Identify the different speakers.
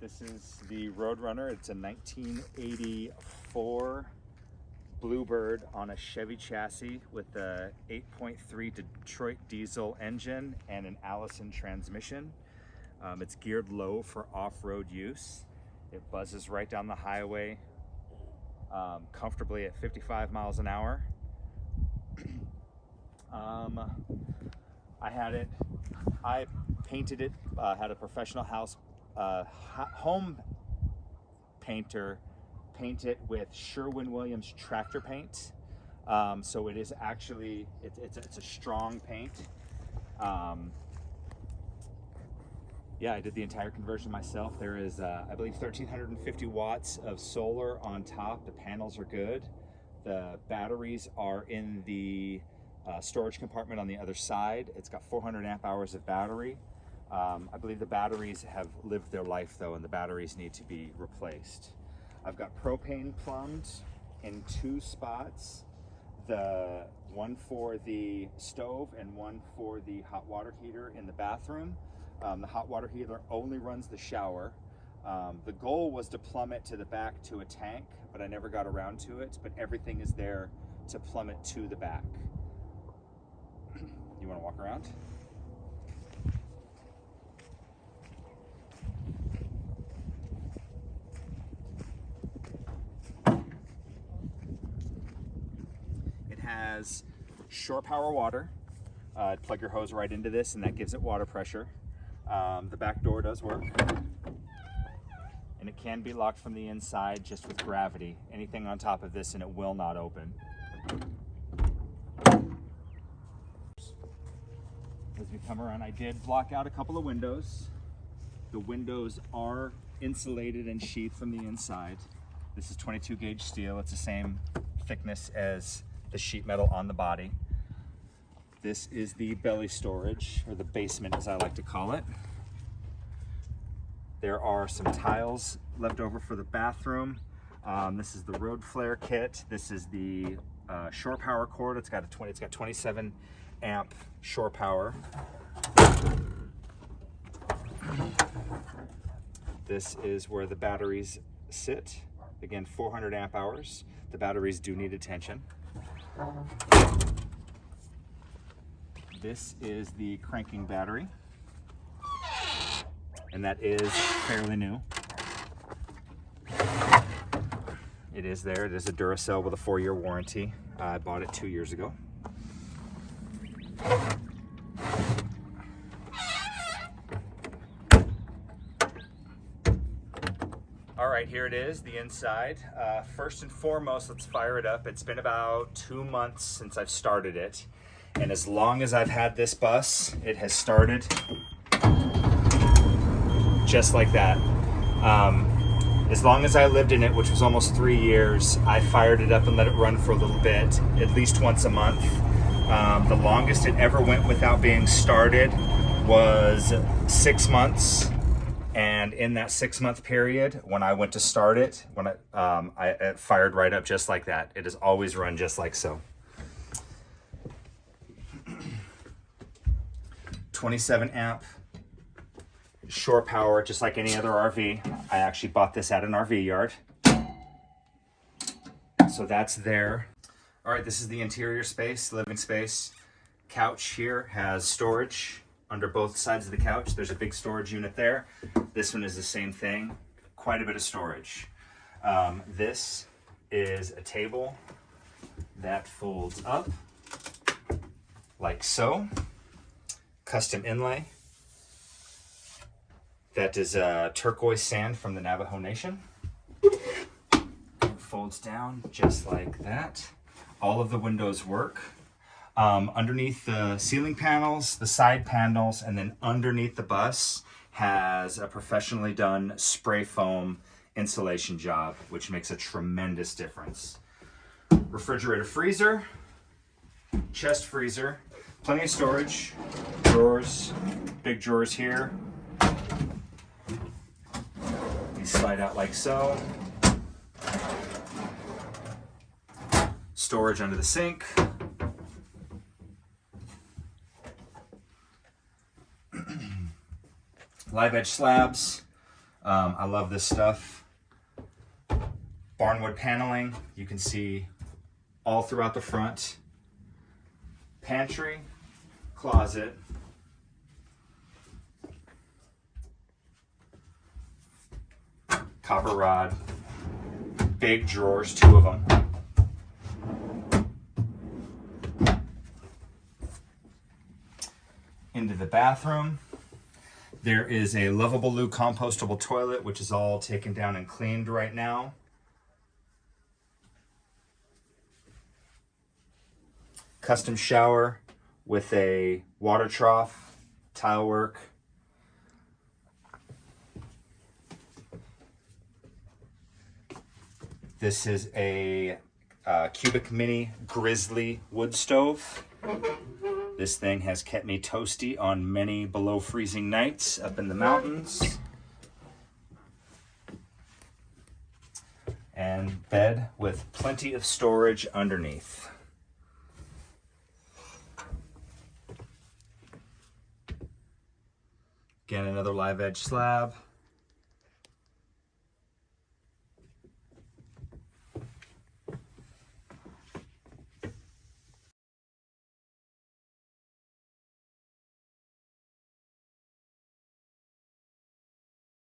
Speaker 1: This is the Roadrunner. It's a 1984 Bluebird on a Chevy chassis with a 8.3 Detroit diesel engine and an Allison transmission. Um, it's geared low for off-road use. It buzzes right down the highway um, comfortably at 55 miles an hour. um, I had it, I painted it, uh, had a professional house uh, home painter paint it with Sherwin-Williams tractor paint. Um, so it is actually, it's, it's, it's a strong paint. Um, yeah, I did the entire conversion myself. There is, uh, I believe, 1,350 watts of solar on top. The panels are good. The batteries are in the uh, storage compartment on the other side. It's got 400 amp hours of battery. Um, I believe the batteries have lived their life though, and the batteries need to be replaced. I've got propane plumbed in two spots. The one for the stove and one for the hot water heater in the bathroom. Um, the hot water heater only runs the shower. Um, the goal was to plumb it to the back to a tank, but I never got around to it, but everything is there to plumb it to the back. you wanna walk around? It has shore power water. Uh, plug your hose right into this and that gives it water pressure. Um, the back door does work. And it can be locked from the inside just with gravity. Anything on top of this and it will not open. As we come around, I did block out a couple of windows. The windows are insulated and sheathed from the inside. This is 22 gauge steel. It's the same thickness as the sheet metal on the body. This is the belly storage, or the basement as I like to call it. There are some tiles left over for the bathroom. Um, this is the road flare kit. This is the uh, shore power cord. It's got a 20, it's got 27 amp shore power. This is where the batteries sit. Again, 400 amp hours. The batteries do need attention. This is the cranking battery. And that is fairly new. It is there. It is a Duracell with a four-year warranty. I bought it two years ago. Right, here it is, the inside. Uh, first and foremost, let's fire it up. It's been about two months since I've started it. And as long as I've had this bus, it has started just like that. Um, as long as I lived in it, which was almost three years, I fired it up and let it run for a little bit, at least once a month. Um, the longest it ever went without being started was six months. And in that six month period, when I went to start it, when I, um, I it fired right up just like that. It has always run just like so. 27 amp shore power, just like any other RV. I actually bought this at an RV yard. So that's there. All right, this is the interior space, living space. Couch here has storage under both sides of the couch. There's a big storage unit there. This one is the same thing, quite a bit of storage. Um, this is a table that folds up like so custom inlay. That is uh, turquoise sand from the Navajo Nation. It folds down just like that. All of the windows work. Um, underneath the ceiling panels, the side panels, and then underneath the bus has a professionally done spray foam insulation job, which makes a tremendous difference. Refrigerator freezer, chest freezer, plenty of storage, drawers, big drawers here. These slide out like so. Storage under the sink. Live edge slabs. Um, I love this stuff. Barnwood paneling, you can see all throughout the front. Pantry, closet, copper rod, big drawers, two of them. Into the bathroom. There is a Loveable Loo compostable toilet, which is all taken down and cleaned right now. Custom shower with a water trough, tile work. This is a uh, cubic mini grizzly wood stove. This thing has kept me toasty on many below freezing nights up in the mountains. And bed with plenty of storage underneath. Again, another live edge slab.